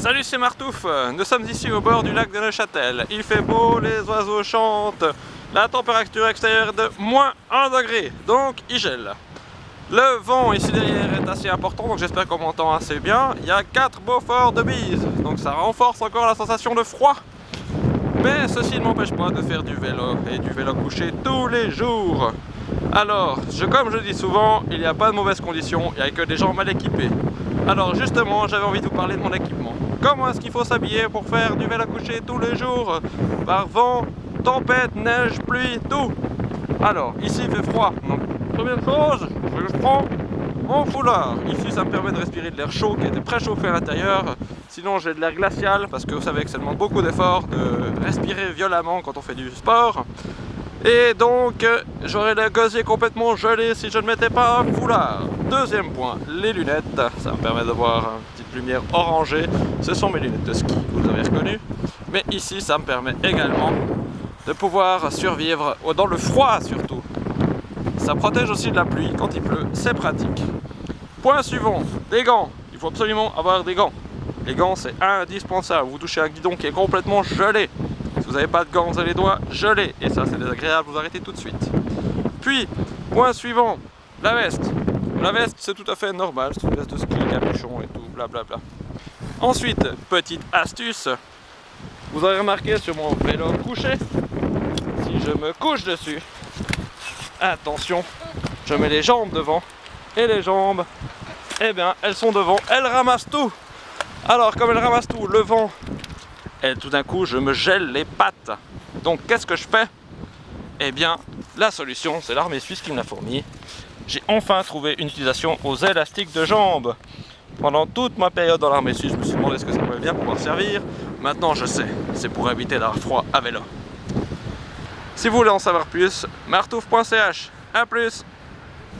Salut c'est Martouf, nous sommes ici au bord du lac de Neuchâtel. Il fait beau, les oiseaux chantent, la température extérieure est de moins 1 degré, donc il gèle. Le vent ici derrière est assez important, donc j'espère qu'on m'entend assez bien. Il y a 4 beaux forts de bise, donc ça renforce encore la sensation de froid. Mais ceci ne m'empêche pas de faire du vélo, et du vélo couché tous les jours. Alors, comme je dis souvent, il n'y a pas de mauvaises conditions, il n'y a que des gens mal équipés. Alors justement, j'avais envie de vous parler de mon équipement. Comment est-ce qu'il faut s'habiller pour faire du vélo couché tous les jours? Par vent, tempête, neige, pluie, tout Alors, ici il fait froid, donc première chose, je prends mon foulard. Ici ça me permet de respirer de l'air chaud qui était préchauffé à l'intérieur. Sinon j'ai de l'air glacial parce que vous savez que ça demande beaucoup d'efforts de respirer violemment quand on fait du sport. Et donc, j'aurais le gosier complètement gelé si je ne mettais pas un foulard. Deuxième point, les lunettes. Ça me permet de voir une petite lumière orangée. Ce sont mes lunettes de ski, vous avez reconnu. Mais ici, ça me permet également de pouvoir survivre dans le froid surtout. Ça protège aussi de la pluie quand il pleut, c'est pratique. Point suivant, des gants. Il faut absolument avoir des gants. Les gants, c'est indispensable. Vous touchez un guidon qui est complètement gelé vous n'avez pas de gants, avez les doigts gelés. Et ça, c'est désagréable, vous arrêtez tout de suite. Puis, point suivant, la veste. La veste, c'est tout à fait normal, c'est une veste de ski, capuchon et tout, blablabla. Ensuite, petite astuce, vous avez remarqué sur mon vélo couché, si je me couche dessus, attention, je mets les jambes devant, et les jambes, eh bien, elles sont devant, elles ramassent tout. Alors, comme elles ramassent tout, le vent et tout d'un coup je me gèle les pattes. Donc qu'est-ce que je fais? Eh bien la solution c'est l'armée suisse qui me l'a fourni. J'ai enfin trouvé une utilisation aux élastiques de jambes. Pendant toute ma période dans l'armée suisse, je me suis demandé ce que ça pouvait bien pouvoir servir. Maintenant je sais, c'est pour éviter d'avoir froid à vélo. Si vous voulez en savoir plus, martouf.ch. A plus